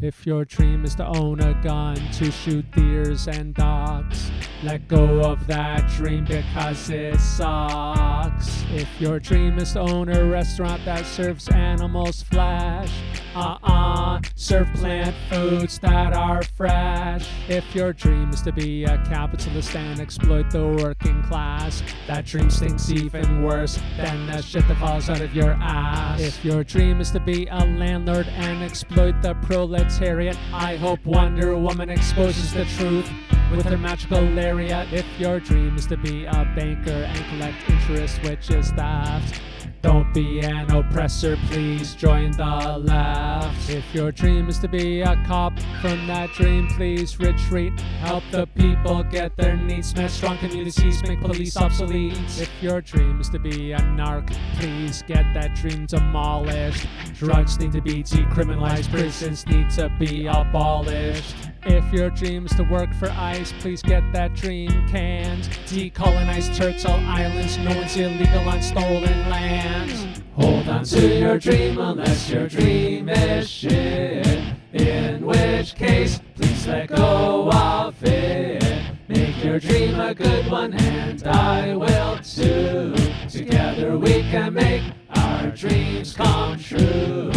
If your dream is to own a gun to shoot deers and dogs, let go of that dream because it sucks. If your dream is to own a restaurant that serves animals flesh, uh-uh, serve plant foods that are fresh. If your dream is to be a capitalist and exploit the working class, that dream stinks even worse than the shit that falls out of your ass. If your dream is to be a landlord and exploit the proletariat, I hope Wonder Woman exposes the truth with her magical lariat. If your dream is to be a banker and collect interest, which is theft, don't be an oppressor, please join the left. If your dream is to be a cop, from that dream, please retreat. Help the people get their needs met. Strong communities make police obsolete. If your dream is to be a narc, please get that dream demolished. Drugs need to be decriminalized, prisons need to be abolished. If your dream is to work for ICE, please get that dream canned. Decolonize Turtle Islands, no one's illegal on stolen lands. Hold on to your dream unless your dream is shit. In which case, please let go of it. Make your dream a good one and I will too. Together we can make our dreams come true.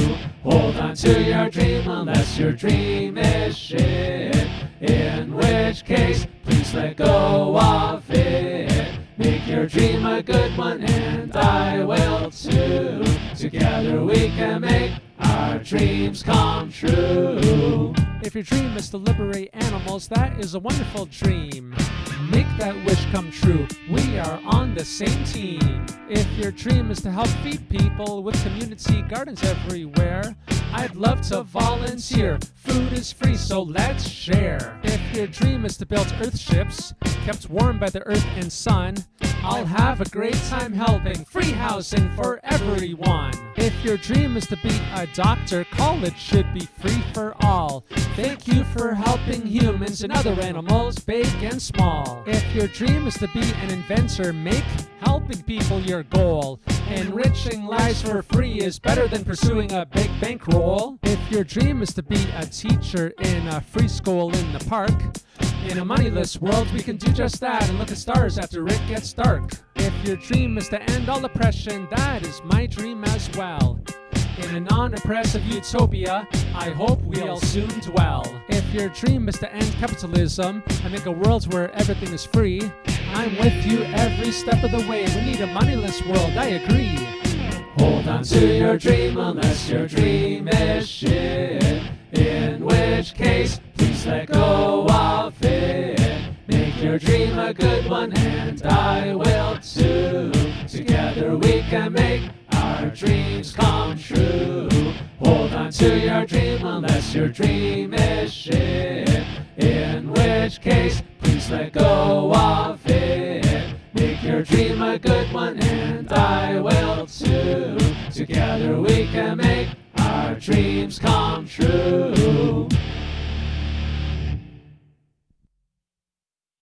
Hold on to your dream unless your dream is shit. And I will too. Together we can make our dreams come true. If your dream is to liberate animals, that is a wonderful dream. Make that wish come true. We are on the same team. If your dream is to help feed people with community gardens everywhere, I'd love to volunteer. Food is free, so let's share. If your dream is to build earth ships, kept warm by the earth and sun, I'll have a great time helping. Free housing for everyone. If your dream is to be a doctor, college should be free for all. Thank you for helping humans and other animals, big and small. If your dream is to be an inventor, make helping people your goal. Enriching lives for free is better than pursuing a big bankroll. If your dream is to be a teacher in a free school in the park, in a moneyless world, we can do just that and look at stars after it gets dark. If your dream is to end all oppression, that is my dream as well. In a non-oppressive utopia, I hope we'll soon dwell. If your dream is to end capitalism and make a world where everything is free, I'm with you every step of the way. We need a moneyless world, I agree. Hold on to your dream unless your dream is shit. In which case, please let go Make your dream a good one and I will too. Together we can make our dreams come true. Hold on to your dream unless your dream is shit. In which case, please let go of it. Make your dream a good one and I will too. Together we can make our dreams come true.